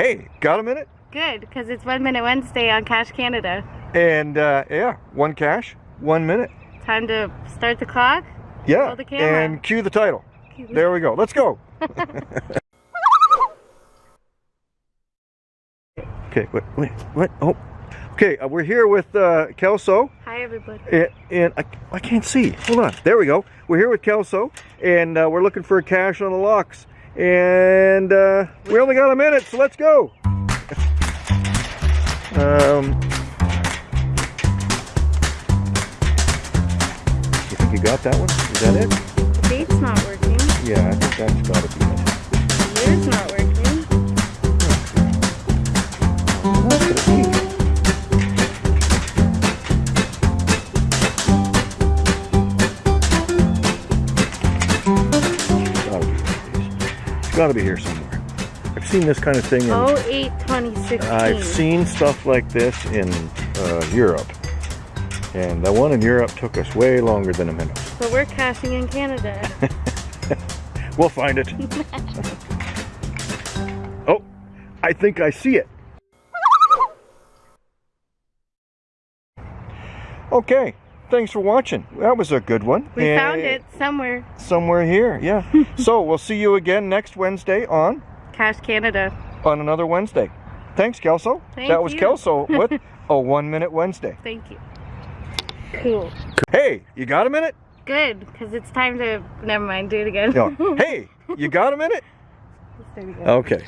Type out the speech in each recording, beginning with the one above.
Hey, got a minute? Good, because it's One Minute Wednesday on Cash Canada. And uh, yeah, one cache, one minute. Time to start the clock. Yeah, the and cue the title. There we go. Let's go. okay, wait, wait, what? Oh, okay. Uh, we're here with uh, Kelso, Hi, everybody. and, and I, I can't see. Hold on. There we go. We're here with Kelso, and uh, we're looking for a cache on the locks. And uh, we only got a minute, so let's go. um, you think you got that one? Is that it? The date's not working. Yeah, I think that's got to be got to be here somewhere. I've seen this kind of thing. In, Oh, 8 2016. I've seen stuff like this in uh, Europe, and the one in Europe took us way longer than a minute. But we're caching in Canada. We'll find it. oh, I think I see it. Okay, thanks for watching. That was a good one. We And found it somewhere. somewhere here. Yeah. so we'll see you again next Wednesday on Cash Canada. on another Wednesday. Thanks, Kelso. Thank that was you. Kelso with a one minute Wednesday. Thank you. Cool. Hey, you got a minute? Good, because it's time to. Never mind, do it again. No. hey, you got a minute? Let's do it again. Okay.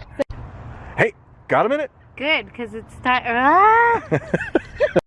Hey, got a minute? Good, because it's time. Ah!